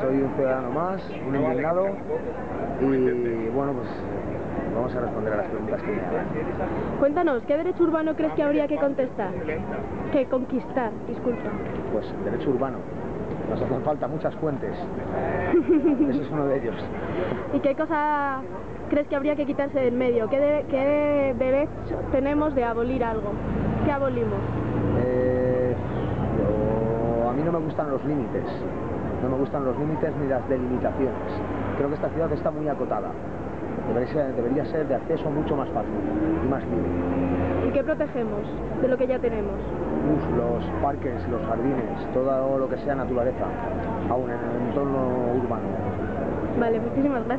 soy un ciudadano más, un indignado y bueno, pues vamos a responder a las preguntas que me hagan. Cuéntanos, ¿qué derecho urbano crees que habría que contestar? Que conquistar, disculpa. Pues derecho urbano. Nos hacen falta muchas fuentes. Eso es uno de ellos. ¿Y qué cosa crees que habría que quitarse del medio? ¿Qué, de- qué derecho tenemos de abolir algo? ¿Qué abolimos? Eh, yo- a mí no me gustan los límites. No me gustan los límites ni las delimitaciones. Creo que esta ciudad está muy acotada. Debería ser, debería ser de acceso mucho más fácil y más libre. ¿Y qué protegemos de lo que ya tenemos? Uf, los parques, los jardines, todo lo que sea naturaleza, aún en el entorno urbano. Vale, muchísimas gracias.